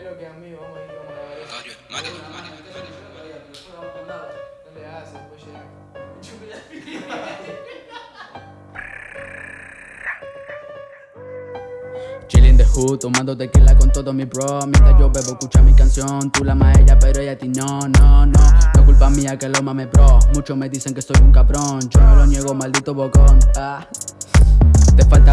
¿Qué es lo que a ir, vamos a ver eso. Mario, Mario, Mario. No le llega. Chillin' the hood, tomando tequila con todos mis bros Mientras yo bebo, escucha mi canción Tú la más ella, pero ella a ti no, no, no No culpa mía que lo mame bro Muchos me dicen que soy un cabrón Yo no lo niego, maldito bocón ah.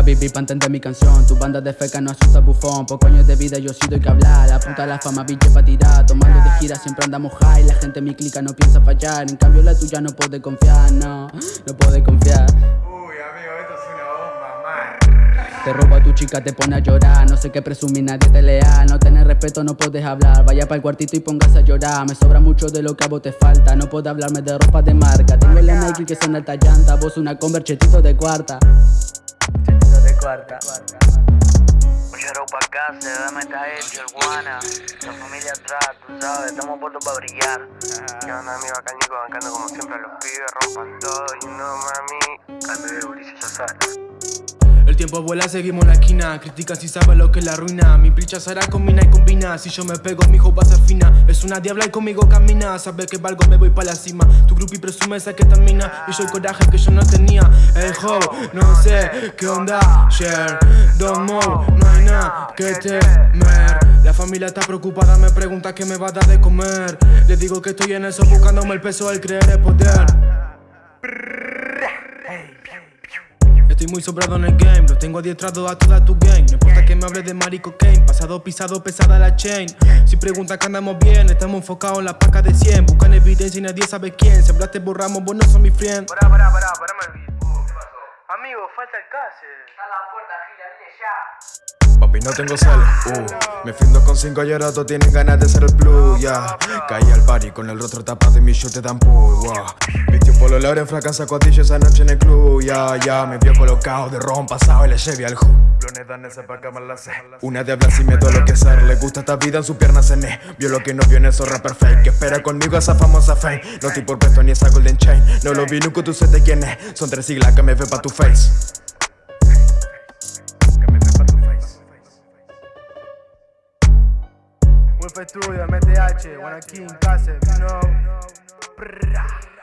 Vivir para entender mi canción. Tu banda de feca no asusta bufón. Por coños de vida yo sí doy que hablar. La puta la fama, biche pa' tirar. Tomando de gira siempre andamos high. La gente en mi clica no piensa fallar. En cambio la tuya no puede confiar, no. No puede confiar. Uy, amigo, esto es una bomba, man. Te roba a tu chica, te pone a llorar. No sé qué presumir, nadie te leal No tenés respeto, no puedes hablar. Vaya para el cuartito y póngase a llorar. Me sobra mucho de lo que a vos te falta. No puedo hablarme de ropa de marca. Tengo la Nike que son alta llanta. Vos una Converse, chetito de cuarta Chetito de cuarta Mucho pa' acá, se dame esta hecho el guana. La familia atrás, tú sabes, estamos puestos para brillar. ¿Qué onda, amigo? Acá Nico bancando como siempre a los pibes, rompan todo y no mami. Cambio de Ulises, tiempo vuela, seguimos la esquina. Critica si sabe lo que es la ruina. Mi pricha será combina y combina. Si yo me pego, mi hijo va a ser fina. Es una diabla y conmigo camina. Sabe que valgo, me voy pa' la cima. Tu grupo y presume esa que termina. Y yo el coraje que yo no tenía. El ho, no sé qué onda. Share, don't move, no hay nada que temer. La familia está preocupada, me pregunta qué me va a dar de comer. Le digo que estoy en eso buscándome el peso, el creer es poder. Estoy muy sobrado en el game, lo tengo adiestrado a toda tu gang No importa que me hable de marico Kane, pasado pisado, pesada la chain. Si preguntas que andamos bien, estamos enfocados en la paca de 100 Buscan evidencia y nadie sabe quién, si hablaste borramos, vos no sos mi friend. Pará, pará, pará, parame el beat. ¿Qué pasó? Amigo, falta el case. Está la puerta, Gila, viene ya Papi, no tengo sal, uh Me findo con cinco todos tienen ganas de ser el plus, ya Caí al party con el rostro tapado y mi shoot te dan pull, wow. Vistió polo Lauren, fracanza codillo esa noche en el club, ya, ya Me vio colocado de ron pasado y le llevé al sé Una de hablar sin miedo a lo que ser. Le gusta esta vida en su pierna cené Vio lo que no vio en esos rapper fake. Que espera conmigo esa famosa fame. No estoy por presto ni esa golden chain. No lo vi nunca, tú sé de quién es. Son tres siglas que me ve pa' tu face Studio, MTH, Wanna King, Case, you know